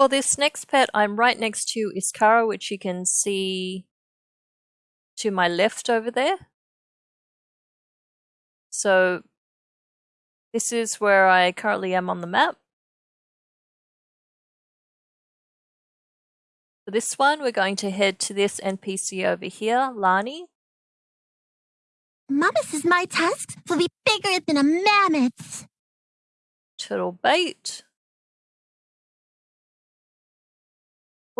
For this next pet, I'm right next to Iskaara, which you can see to my left over there. So this is where I currently am on the map. For this one, we're going to head to this NPC over here, Lani. Mama says my tusks will be bigger than a mammoth's. Turtle bait.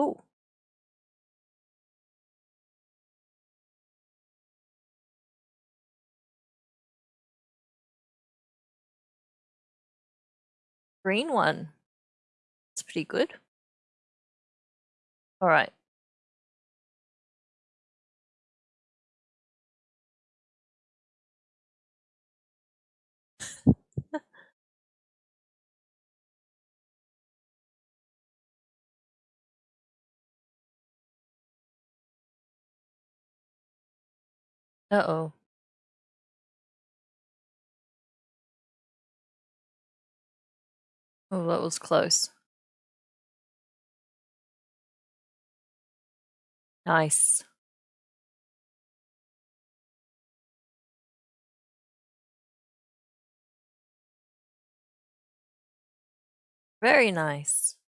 Oh. Green one. It's pretty good. All right. Uh-oh. Oh, that was close. Nice. Very nice.